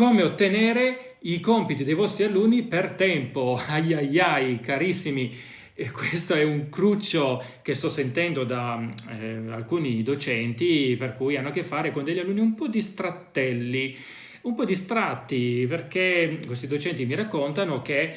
come ottenere i compiti dei vostri alunni per tempo. Ai ai ai, carissimi, e questo è un cruccio che sto sentendo da eh, alcuni docenti per cui hanno a che fare con degli alunni un po' distrattelli, un po' distratti perché questi docenti mi raccontano che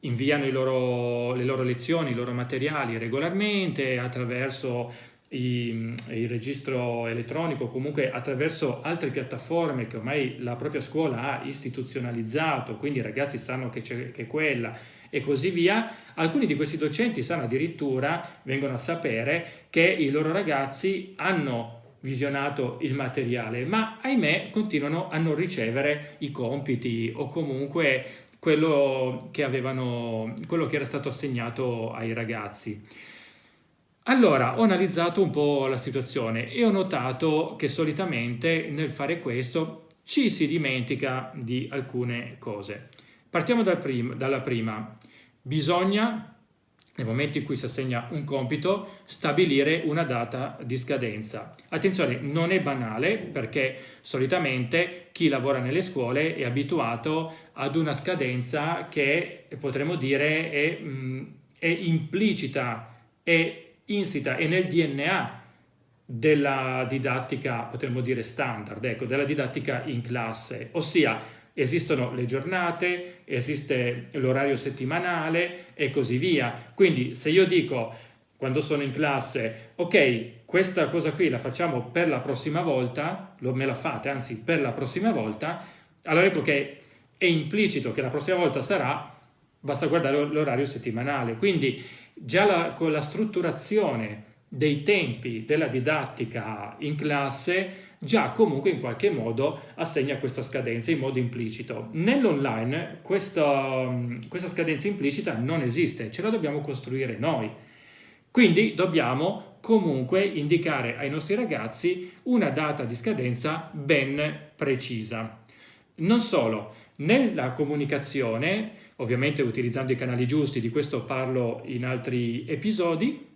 inviano loro, le loro lezioni, i loro materiali regolarmente attraverso i, il registro elettronico, comunque attraverso altre piattaforme che ormai la propria scuola ha istituzionalizzato, quindi i ragazzi sanno che c'è quella e così via, alcuni di questi docenti sanno addirittura, vengono a sapere che i loro ragazzi hanno visionato il materiale, ma ahimè continuano a non ricevere i compiti o comunque quello che, avevano, quello che era stato assegnato ai ragazzi. Allora, ho analizzato un po' la situazione e ho notato che solitamente nel fare questo ci si dimentica di alcune cose. Partiamo dal prim dalla prima. Bisogna, nel momento in cui si assegna un compito, stabilire una data di scadenza. Attenzione, non è banale perché solitamente chi lavora nelle scuole è abituato ad una scadenza che potremmo dire è, mh, è implicita, è insita e nel DNA della didattica, potremmo dire standard, ecco, della didattica in classe, ossia esistono le giornate, esiste l'orario settimanale e così via. Quindi se io dico quando sono in classe, ok, questa cosa qui la facciamo per la prossima volta, lo, me la fate, anzi per la prossima volta, allora ecco che è implicito che la prossima volta sarà, basta guardare l'orario settimanale. Quindi già la, con la strutturazione dei tempi della didattica in classe già comunque in qualche modo assegna questa scadenza in modo implicito. Nell'online questa, questa scadenza implicita non esiste, ce la dobbiamo costruire noi. Quindi dobbiamo comunque indicare ai nostri ragazzi una data di scadenza ben precisa. Non solo, nella comunicazione, ovviamente utilizzando i canali giusti, di questo parlo in altri episodi,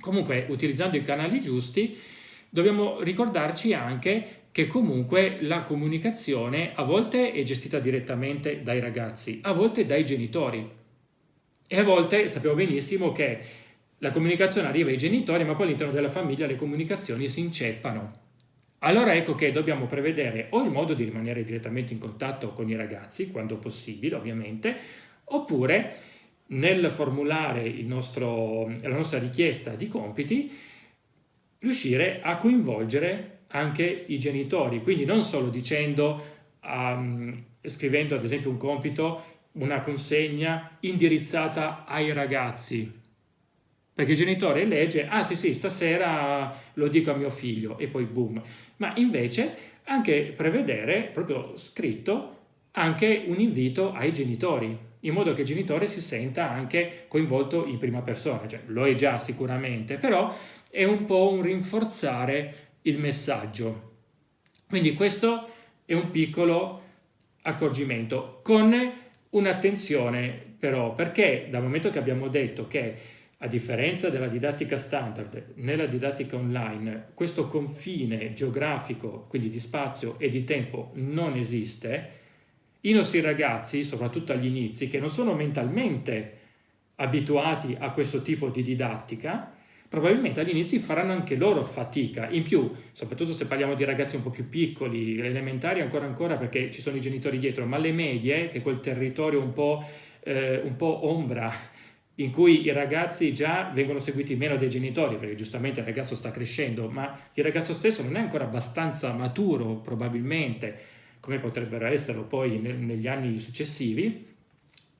comunque utilizzando i canali giusti, dobbiamo ricordarci anche che comunque la comunicazione a volte è gestita direttamente dai ragazzi, a volte dai genitori. E a volte sappiamo benissimo che la comunicazione arriva ai genitori, ma poi all'interno della famiglia le comunicazioni si inceppano. Allora ecco che dobbiamo prevedere o il modo di rimanere direttamente in contatto con i ragazzi, quando possibile ovviamente, oppure nel formulare nostro, la nostra richiesta di compiti, riuscire a coinvolgere anche i genitori, quindi non solo dicendo, um, scrivendo ad esempio un compito, una consegna indirizzata ai ragazzi, perché il genitore legge, ah sì sì, stasera lo dico a mio figlio e poi boom. Ma invece anche prevedere, proprio scritto, anche un invito ai genitori, in modo che il genitore si senta anche coinvolto in prima persona. Cioè, lo è già sicuramente, però è un po' un rinforzare il messaggio. Quindi questo è un piccolo accorgimento, con un'attenzione però, perché dal momento che abbiamo detto che a differenza della didattica standard, nella didattica online questo confine geografico, quindi di spazio e di tempo, non esiste, i nostri ragazzi, soprattutto agli inizi, che non sono mentalmente abituati a questo tipo di didattica, probabilmente agli inizi faranno anche loro fatica. In più, soprattutto se parliamo di ragazzi un po' più piccoli, elementari ancora ancora perché ci sono i genitori dietro, ma le medie, che è quel territorio un po', eh, un po' ombra in cui i ragazzi già vengono seguiti meno dai genitori, perché giustamente il ragazzo sta crescendo, ma il ragazzo stesso non è ancora abbastanza maturo, probabilmente, come potrebbero esserlo poi negli anni successivi,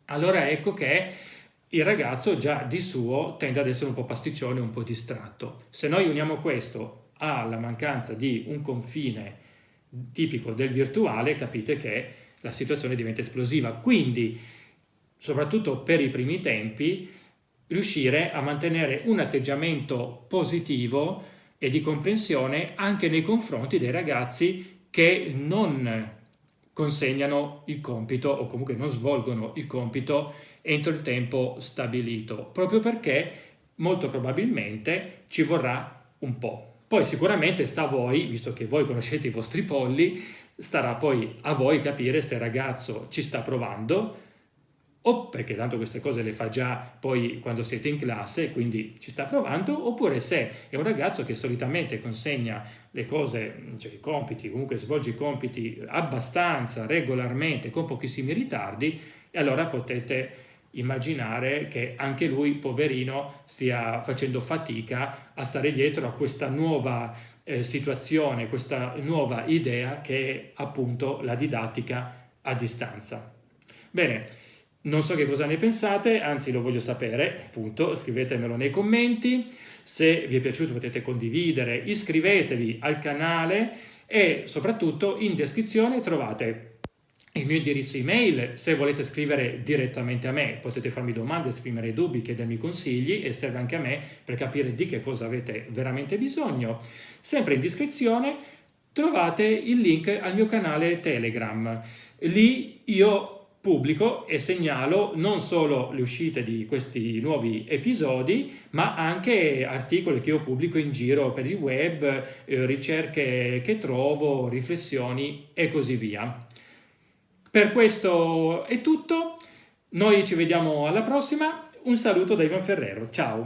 allora ecco che il ragazzo già di suo tende ad essere un po' pasticcione, un po' distratto. Se noi uniamo questo alla mancanza di un confine tipico del virtuale, capite che la situazione diventa esplosiva. Quindi soprattutto per i primi tempi, riuscire a mantenere un atteggiamento positivo e di comprensione anche nei confronti dei ragazzi che non consegnano il compito o comunque non svolgono il compito entro il tempo stabilito, proprio perché molto probabilmente ci vorrà un po'. Poi sicuramente sta a voi, visto che voi conoscete i vostri polli, starà poi a voi capire se il ragazzo ci sta provando o perché tanto queste cose le fa già poi quando siete in classe, quindi ci sta provando, oppure se è un ragazzo che solitamente consegna le cose, cioè i compiti, comunque svolge i compiti abbastanza regolarmente, con pochissimi ritardi, e allora potete immaginare che anche lui, poverino, stia facendo fatica a stare dietro a questa nuova eh, situazione, questa nuova idea che è appunto la didattica a distanza. Bene, non so che cosa ne pensate, anzi lo voglio sapere, appunto, scrivetemelo nei commenti. Se vi è piaciuto potete condividere, iscrivetevi al canale e soprattutto in descrizione trovate il mio indirizzo email, se volete scrivere direttamente a me potete farmi domande, esprimere dubbi, chiedermi consigli e serve anche a me per capire di che cosa avete veramente bisogno. Sempre in descrizione trovate il link al mio canale Telegram. Lì io pubblico e segnalo non solo le uscite di questi nuovi episodi, ma anche articoli che io pubblico in giro per il web, eh, ricerche che trovo, riflessioni e così via. Per questo è tutto, noi ci vediamo alla prossima, un saluto da Ivan Ferrero, ciao!